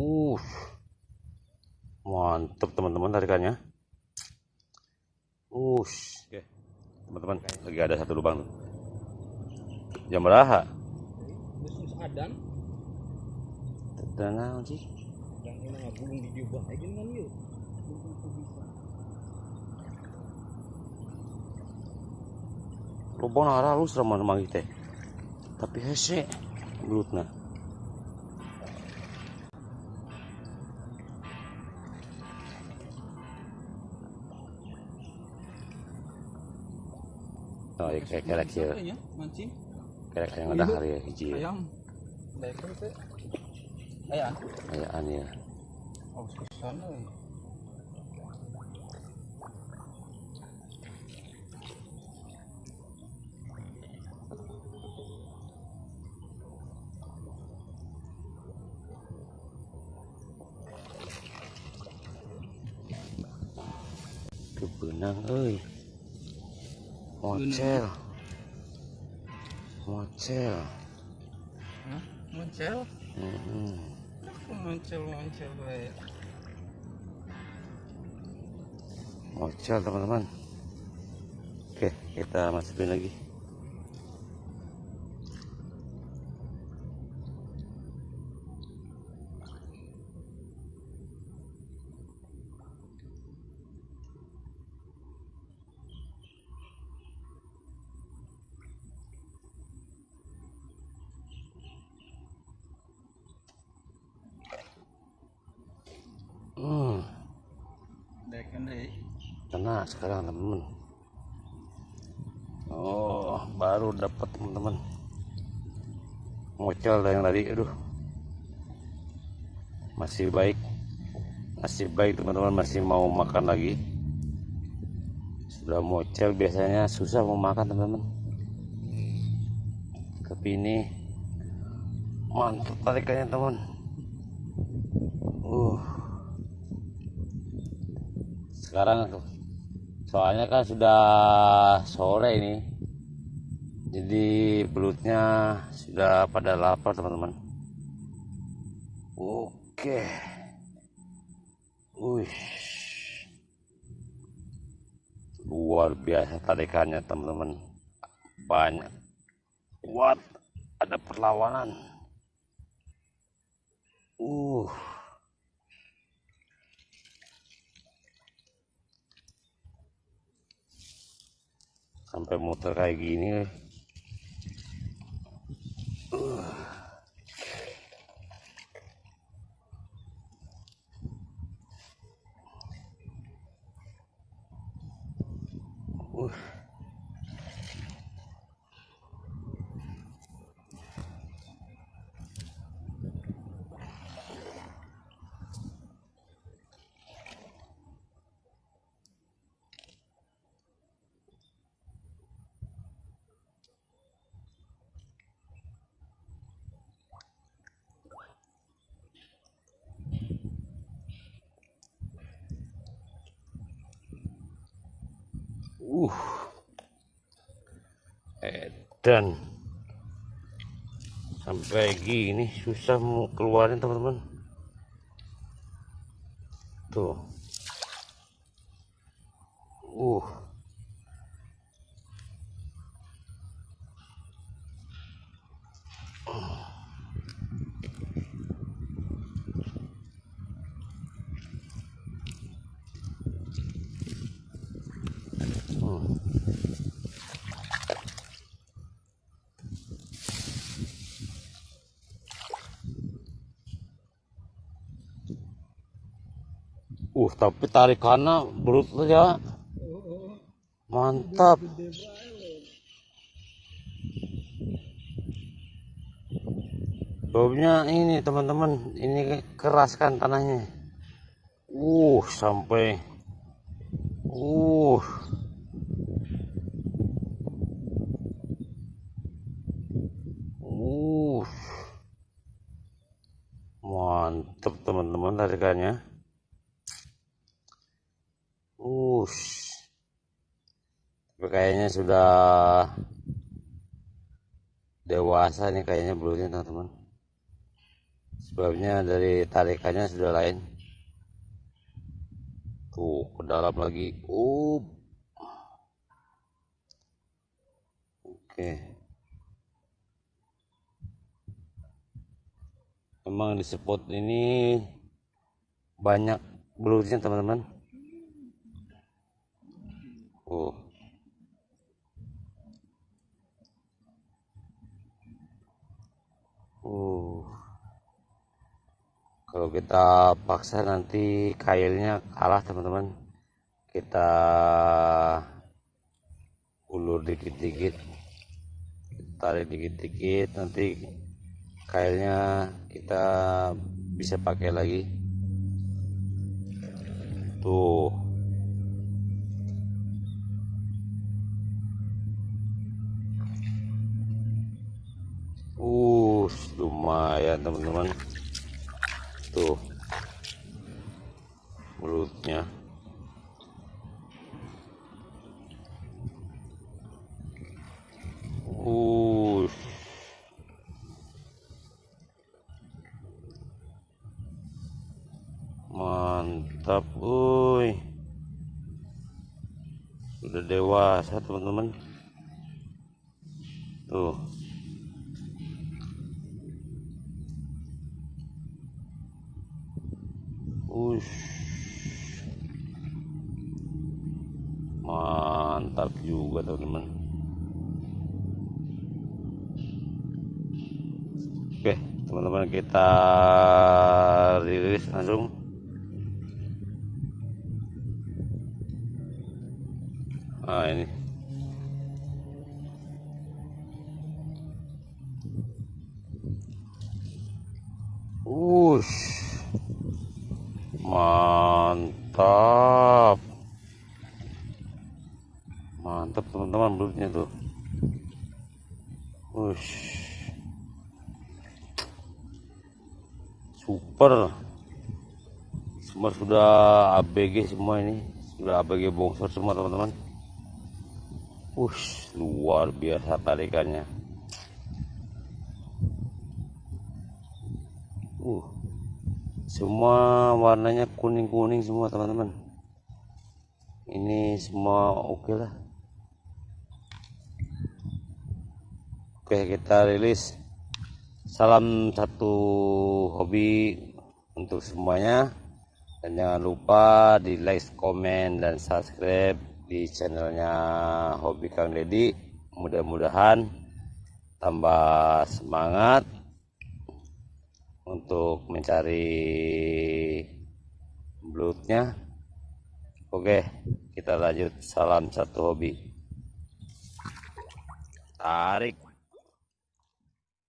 uh mantep teman-teman tarikannya Ush. Oke, teman-teman, lagi ada satu lubang tuh. Jam berapa? Adan Dan naon sih? yang ini nggak aja kan yuk. Lubang arah lu serem teh. Tapi hese belutna. Oh, ya kayak kayak ya, mancing kayak yang ada hari ya hiji ya. ayam. Teh. Ayam. Ayaan ya. Oh, susah euy. Kebenang euy. Mocel. Mocel. Hah? Hmm. Muncul, muncul we. Mocel teman-teman. Oke, kita masukin lagi. Kena sekarang teman-teman. Oh, baru dapat teman-teman. Mocel yang tadi, aduh. Masih baik. Masih baik teman-teman, masih mau makan lagi. Sudah mocel biasanya susah mau makan teman-teman. Tapi ini mantap tarikannya teman. Uh. Sekarang soalnya kan sudah sore ini. Jadi belutnya sudah pada lapar teman-teman. Oke. Wih. Luar biasa tarikannya teman-teman. Banyak. Kuat. Ada perlawanan. Uh. Sampai muter kayak gini. Uh. Edan. Sampai gini susah mau keluarin teman-teman. Tuh. Uh. Uh, tapi tarikannya belut ya. Mantap. Baunya ini teman-teman, ini keras kan tanahnya. Uh, sampai Uh. Mantap teman-teman tarikannya. Ush. Tapi kayaknya sudah dewasa nih kayaknya belutnya teman-teman. sebabnya dari tarikannya sudah lain. Tuh ke dalam lagi. Uh oke. Memang di spot ini banyak belutnya teman-teman oh uh kalau kita paksa nanti kailnya kalah teman-teman. Kita ulur dikit-dikit tarik dikit-dikit nanti kailnya kita bisa pakai lagi. Tuh. Uh lumayan teman-teman tuh. Mulutnya. Uh. Mantap woi. Sudah dewasa teman-teman. Tuh Ush. Mantap juga teman-teman. Oke, teman-teman kita rilis langsung. Nah, ini. Ush mantap. Mantap teman-teman belutnya tuh. Ush. super. Semua sudah ABG semua ini. Sudah ABG bongsor semua teman-teman. Ush, luar biasa tarikannya. Uh semua warnanya kuning-kuning semua teman-teman. Ini semua oke okay lah. Oke kita rilis. Salam satu hobi untuk semuanya. Dan jangan lupa di like komen dan subscribe di channelnya hobi Kang Deddy. Mudah-mudahan tambah semangat untuk mencari bloodnya oke kita lanjut. Salam satu hobi. Tarik